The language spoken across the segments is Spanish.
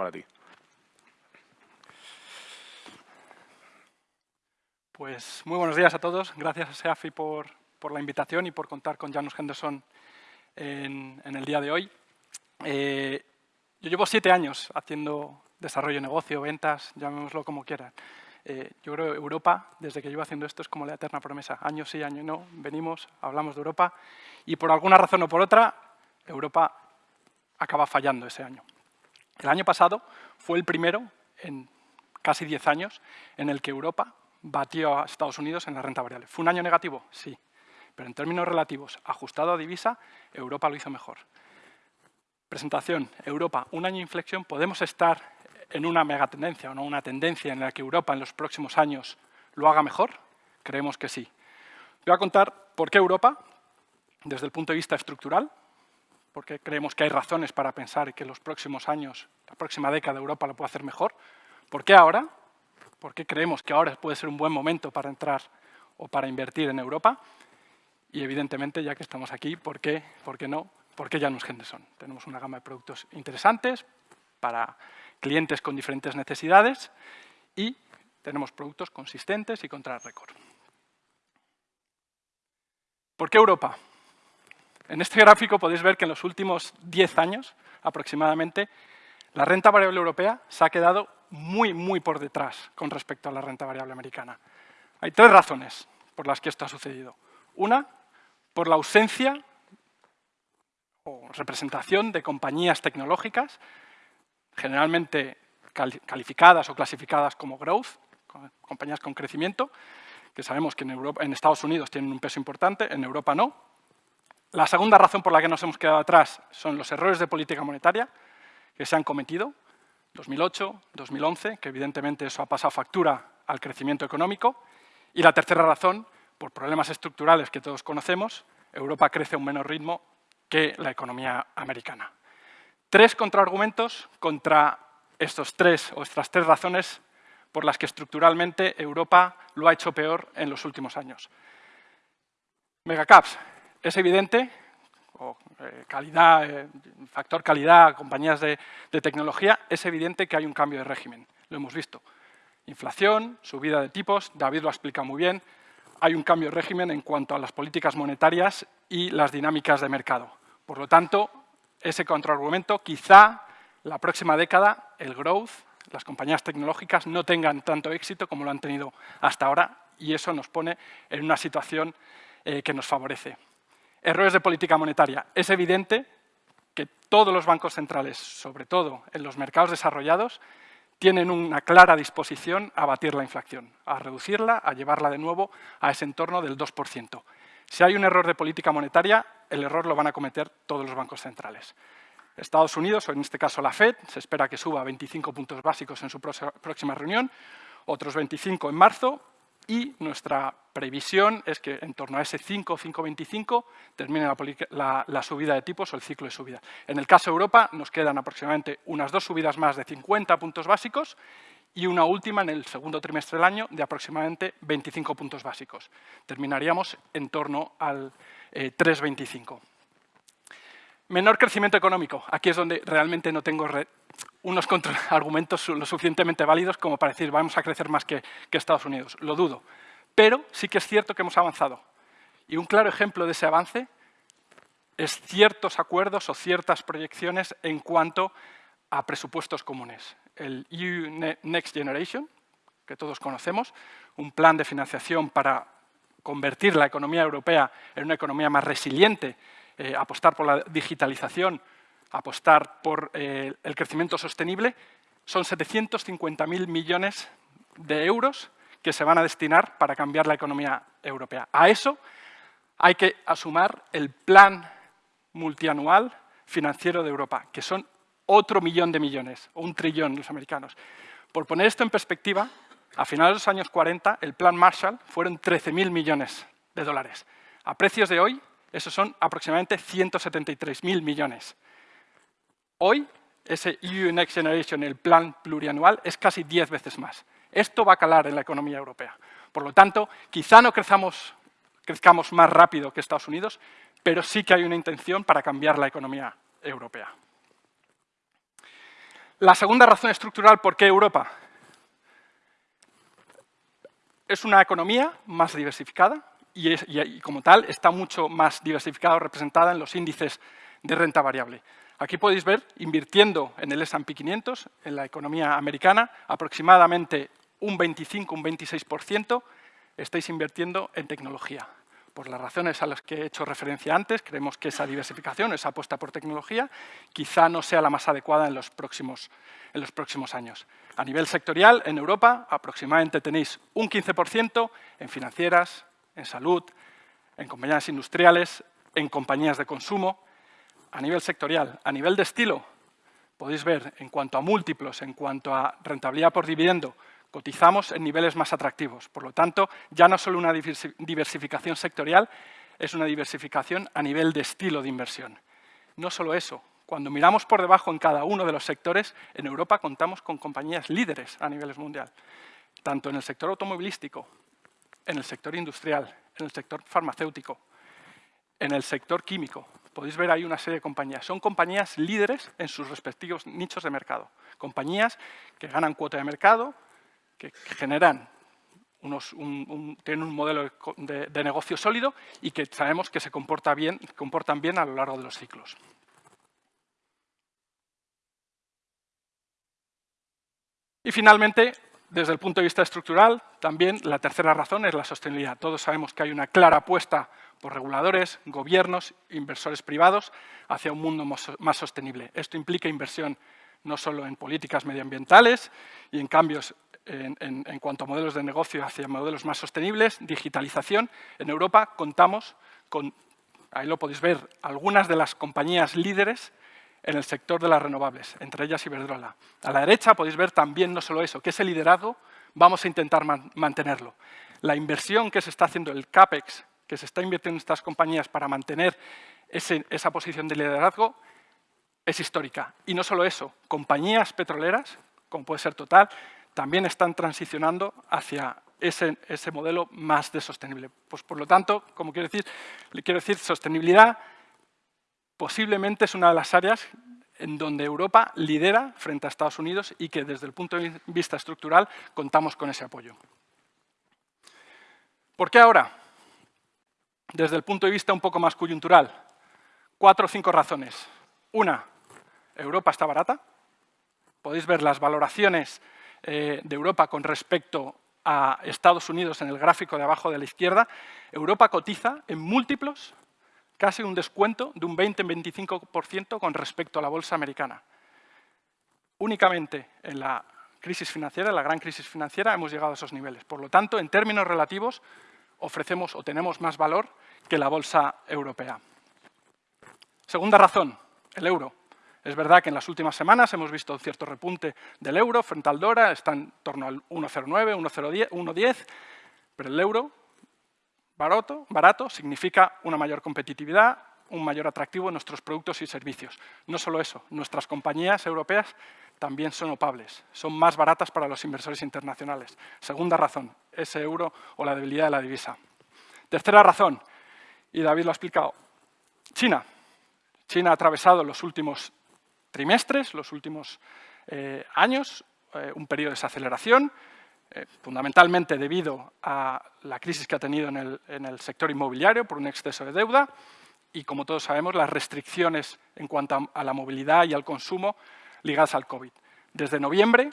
para ti. Pues muy buenos días a todos. Gracias a SEAFI por, la invitación y por contar con Janus Henderson en, el día de hoy. Eh, yo llevo siete años haciendo desarrollo de negocio, ventas, llamémoslo como quieran. Eh, yo creo que Europa, desde que llevo haciendo esto, es como la eterna promesa. Año sí, año no, venimos, hablamos de Europa y por alguna razón o por otra, Europa acaba fallando ese año. El año pasado fue el primero en casi diez años en el que Europa batió a Estados Unidos en la renta variable. ¿Fue un año negativo? Sí. Pero en términos relativos, ajustado a divisa, Europa lo hizo mejor. Presentación, Europa, un año de inflexión, ¿podemos estar en una megatendencia o no una tendencia en la que Europa en los próximos años lo haga mejor? Creemos que sí. Voy a contar por qué Europa, desde el punto de vista estructural, porque creemos que hay razones para pensar que los próximos años, la próxima década, Europa lo puede hacer mejor. ¿Por qué ahora? ¿Por qué creemos que ahora puede ser un buen momento para entrar o para invertir en Europa? Y evidentemente, ya que estamos aquí, ¿por qué, ¿Por qué no? ¿Por qué Janus Henderson? Tenemos una gama de productos interesantes para clientes con diferentes necesidades y tenemos productos consistentes y contra récord. ¿Por qué Europa? En este gráfico podéis ver que en los últimos 10 años, aproximadamente, la renta variable europea se ha quedado muy, muy por detrás con respecto a la renta variable americana. Hay tres razones por las que esto ha sucedido. Una, por la ausencia o representación de compañías tecnológicas, generalmente calificadas o clasificadas como growth, compañías con crecimiento, que sabemos que en, Europa, en Estados Unidos tienen un peso importante, en Europa no. La segunda razón por la que nos hemos quedado atrás son los errores de política monetaria que se han cometido, 2008, 2011, que evidentemente eso ha pasado factura al crecimiento económico. Y la tercera razón, por problemas estructurales que todos conocemos, Europa crece a un menor ritmo que la economía americana. Tres contraargumentos contra estos tres o estas tres razones por las que estructuralmente Europa lo ha hecho peor en los últimos años. Megacaps. Es evidente eh, calidad, eh, factor calidad, compañías de, tecnología, es evidente que hay un cambio de régimen. Lo hemos visto. Inflación, subida de tipos, David lo ha explicado muy bien, hay un cambio de régimen en cuanto a las políticas monetarias y las dinámicas de mercado. Por lo tanto, ese contraargumento, quizá la próxima década el growth, las compañías tecnológicas no tengan tanto éxito como lo han tenido hasta ahora y eso nos pone en una situación eh, que nos favorece. Errores de política monetaria. Es evidente que todos los bancos centrales, sobre todo en los mercados desarrollados, tienen una clara disposición a batir la inflación, a reducirla, a llevarla de nuevo a ese entorno del 2%. Si hay un error de política monetaria, el error lo van a cometer todos los bancos centrales. Estados Unidos, o en este caso la FED, se espera que suba 25 puntos básicos en su próxima reunión, otros 25 en marzo, y nuestra previsión es que en torno a ese 5 5,25 termine la, subida de tipos o el ciclo de subida. En el caso de Europa nos quedan aproximadamente unas dos subidas más de 50 puntos básicos y una última en el segundo trimestre del año de aproximadamente 25 puntos básicos. Terminaríamos en torno al 3,25. Eh, Menor crecimiento económico. Aquí es donde realmente no tengo unos argumentos lo suficientemente válidos como para decir vamos a crecer más que, Estados Unidos. Lo dudo. Pero sí que es cierto que hemos avanzado. Y un claro ejemplo de ese avance es ciertos acuerdos o ciertas proyecciones en cuanto a presupuestos comunes. El EU Next Generation, que todos conocemos, un plan de financiación para convertir la economía europea en una economía más resiliente, eh, apostar por la digitalización, apostar por eh, el crecimiento sostenible, son 750.000 millones de euros que se van a destinar para cambiar la economía europea. A eso hay que asumar el plan multianual financiero de Europa, que son otro millón de millones, o un trillón los americanos. Por poner esto en perspectiva, a finales de los años 40, el plan Marshall fueron 13.000 millones de dólares. A precios de hoy, esos son aproximadamente 173.000 millones. Hoy, ese EU Next Generation, el plan plurianual, es casi 10 veces más. Esto va a calar en la economía europea. Por lo tanto, quizá no crezcamos, más rápido que Estados Unidos, pero sí que hay una intención para cambiar la economía europea. La segunda razón estructural, ¿por qué Europa? Es una economía más diversificada y, como tal está mucho más diversificada o representada en los índices de renta variable. Aquí podéis ver, invirtiendo en el S&P 500, en la economía americana, aproximadamente un 25, un 26% estáis invirtiendo en tecnología. Por las razones a las que he hecho referencia antes, creemos que esa diversificación, esa apuesta por tecnología, quizá no sea la más adecuada en los próximos, en los próximos años. A nivel sectorial, en Europa, aproximadamente tenéis un 15% en financieras, en salud, en compañías industriales, en compañías de consumo. A nivel sectorial, a nivel de estilo, podéis ver en cuanto a múltiplos, en cuanto a rentabilidad por dividendo, cotizamos en niveles más atractivos. Por lo tanto, ya no solo una diversificación sectorial, es una diversificación a nivel de estilo de inversión. No solo eso, cuando miramos por debajo en cada uno de los sectores, en Europa contamos con compañías líderes a nivel mundial, tanto en el sector automovilístico, en el sector industrial, en el sector farmacéutico, en el sector químico. Podéis ver ahí una serie de compañías. Son compañías líderes en sus respectivos nichos de mercado. Compañías que ganan cuota de mercado, que generan unos, tienen un modelo de, negocio sólido y que sabemos que se comporta bien, comportan bien a lo largo de los ciclos. Y finalmente, desde el punto de vista estructural, también la tercera razón es la sostenibilidad. Todos sabemos que hay una clara apuesta por reguladores, gobiernos, inversores privados hacia un mundo más sostenible. Esto implica inversión no solo en políticas medioambientales y en cambios en, cuanto a modelos de negocio hacia modelos más sostenibles, digitalización. En Europa contamos con, ahí lo podéis ver, algunas de las compañías líderes en el sector de las renovables, entre ellas Iberdrola. A la derecha podéis ver también no solo eso, que ese liderazgo vamos a intentar mantenerlo. La inversión que se está haciendo, el CAPEX, que se está invirtiendo en estas compañías para mantener esa posición de liderazgo, es histórica. Y no solo eso, compañías petroleras, como puede ser Total, también están transicionando hacia ese, modelo más de sostenible. Pues por lo tanto, como quiero decir, le quiero decir, sostenibilidad posiblemente es una de las áreas en donde Europa lidera frente a Estados Unidos y que desde el punto de vista estructural contamos con ese apoyo. ¿Por qué ahora? Desde el punto de vista un poco más coyuntural, cuatro o cinco razones. Una, Europa está barata. Podéis ver las valoraciones eh, de Europa con respecto a Estados Unidos en el gráfico de abajo de la izquierda, Europa cotiza en múltiplos casi un descuento de un 20-25% con respecto a la bolsa americana. Únicamente en la crisis financiera, en la gran crisis financiera, hemos llegado a esos niveles. Por lo tanto, en términos relativos, ofrecemos o tenemos más valor que la bolsa europea. Segunda razón, el euro. Es verdad que en las últimas semanas hemos visto un cierto repunte del euro frente al dólar, está en torno al 1,09, 1,10, pero el euro barato, barato significa una mayor competitividad, un mayor atractivo en nuestros productos y servicios. No solo eso, nuestras compañías europeas también son opables, son más baratas para los inversores internacionales. Segunda razón, ese euro o la debilidad de la divisa. Tercera razón, y David lo ha explicado, China. China ha atravesado los últimos trimestres, los últimos eh, años, eh, un periodo de desaceleración, eh, fundamentalmente debido a la crisis que ha tenido en el, sector inmobiliario por un exceso de deuda y, como todos sabemos, las restricciones en cuanto a, la movilidad y al consumo ligadas al COVID. Desde noviembre,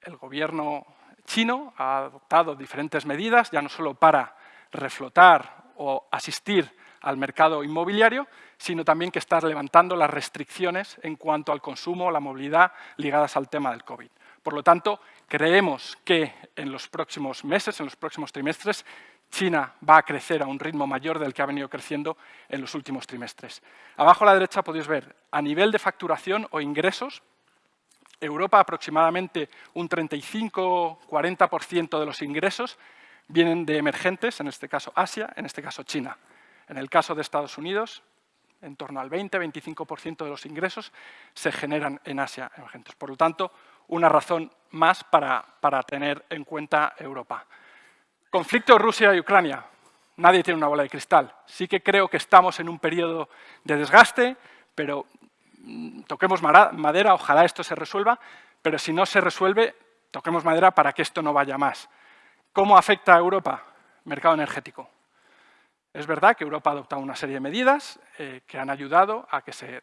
el gobierno chino ha adoptado diferentes medidas, ya no solo para reflotar o asistir al mercado inmobiliario, sino también que está levantando las restricciones en cuanto al consumo la movilidad ligadas al tema del COVID. Por lo tanto, creemos que en los próximos meses, en los próximos trimestres, China va a crecer a un ritmo mayor del que ha venido creciendo en los últimos trimestres. Abajo a la derecha podéis ver, a nivel de facturación o ingresos, Europa aproximadamente un 35-40% de los ingresos vienen de emergentes, en este caso Asia, en este caso China. En el caso de Estados Unidos, en torno al 20-25% de los ingresos se generan en Asia emergentes. Por lo tanto, una razón más para, para tener en cuenta Europa. Conflicto Rusia y Ucrania. Nadie tiene una bola de cristal. Sí que creo que estamos en un periodo de desgaste, pero mm, toquemos madera, ojalá esto se resuelva, pero si no se resuelve, toquemos madera para que esto no vaya más. ¿Cómo afecta a Europa? Mercado energético. Es verdad que Europa ha adoptado una serie de medidas eh, que han ayudado a que se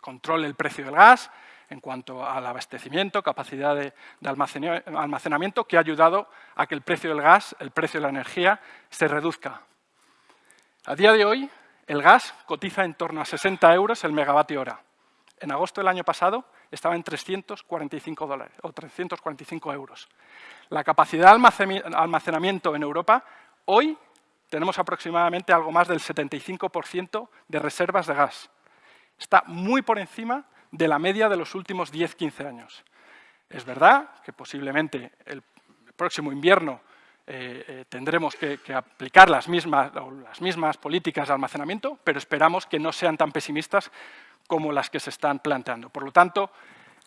controle el precio del gas en cuanto al abastecimiento, capacidad de, almacenamiento, que ha ayudado a que el precio del gas, el precio de la energía, se reduzca. A día de hoy, el gas cotiza en torno a 60 euros el megavatio hora. En agosto del año pasado estaba en 345 dólares o 345 euros. La capacidad de almacenamiento en Europa hoy tenemos aproximadamente algo más del 75% de reservas de gas. Está muy por encima de la media de los últimos 10-15 años. Es verdad que posiblemente el próximo invierno eh, eh, tendremos que, aplicar las mismas, las mismas políticas de almacenamiento, pero esperamos que no sean tan pesimistas como las que se están planteando. Por lo tanto,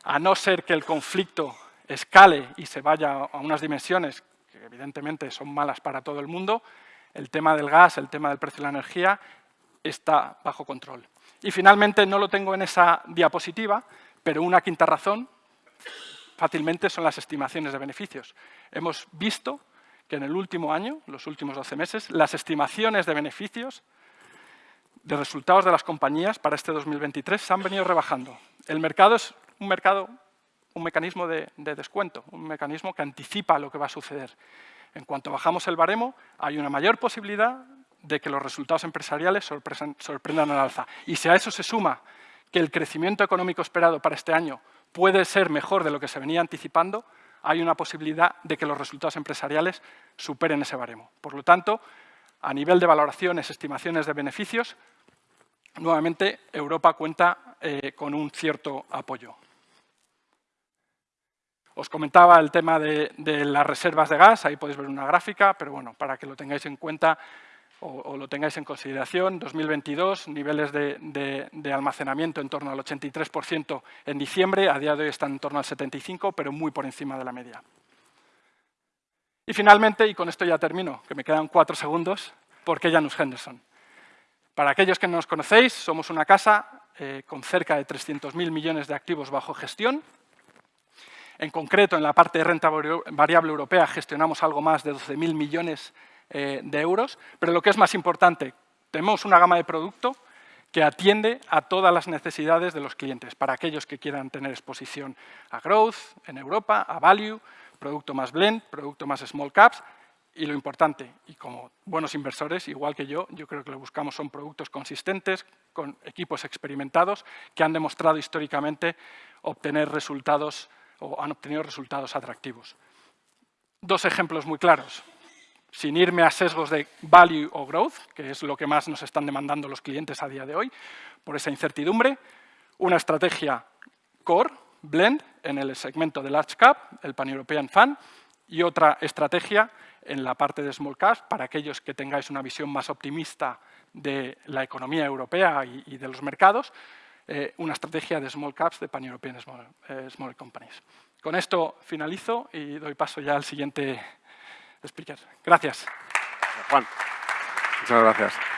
a no ser que el conflicto escale y se vaya a unas dimensiones que evidentemente son malas para todo el mundo, el tema del gas, el tema del precio de la energía, está bajo control. Y finalmente, no lo tengo en esa diapositiva, pero una quinta razón fácilmente son las estimaciones de beneficios. Hemos visto que en el último año, los últimos 12 meses, las estimaciones de beneficios de resultados de las compañías para este 2023 se han venido rebajando. El mercado es un mercado, un mecanismo de, de descuento, un mecanismo que anticipa lo que va a suceder. En cuanto bajamos el baremo, hay una mayor posibilidad de que los resultados empresariales sorprendan al alza. Y si a eso se suma que el crecimiento económico esperado para este año puede ser mejor de lo que se venía anticipando, hay una posibilidad de que los resultados empresariales superen ese baremo. Por lo tanto, a nivel de valoraciones, estimaciones de beneficios, nuevamente Europa cuenta eh, con un cierto apoyo. Os comentaba el tema de, las reservas de gas, ahí podéis ver una gráfica, pero bueno, para que lo tengáis en cuenta o, lo tengáis en consideración, 2022, niveles de, almacenamiento en torno al 83% en diciembre, a día de hoy están en torno al 75%, pero muy por encima de la media. Y finalmente, y con esto ya termino, que me quedan cuatro segundos, ¿por qué Janus Henderson? Para aquellos que no nos conocéis, somos una casa eh, con cerca de 300.000 millones de activos bajo gestión, en concreto, en la parte de renta variable europea gestionamos algo más de 12.000 millones eh, de euros, pero lo que es más importante, tenemos una gama de producto que atiende a todas las necesidades de los clientes, para aquellos que quieran tener exposición a growth en Europa, a value, producto más blend, producto más small caps, y lo importante, y como buenos inversores, igual que yo, yo creo que lo buscamos son productos consistentes, con equipos experimentados, que han demostrado históricamente obtener resultados o han obtenido resultados atractivos. Dos ejemplos muy claros, sin irme a sesgos de value o growth, que es lo que más nos están demandando los clientes a día de hoy, por esa incertidumbre, una estrategia core, blend, en el segmento de large cap, el pan-european fund, y otra estrategia en la parte de small cap, para aquellos que tengáis una visión más optimista de la economía europea y de los mercados, eh, una estrategia de small caps de pan-European small, eh, small, companies. Con esto finalizo y doy paso ya al siguiente speaker. Gracias. Juan. Muchas gracias.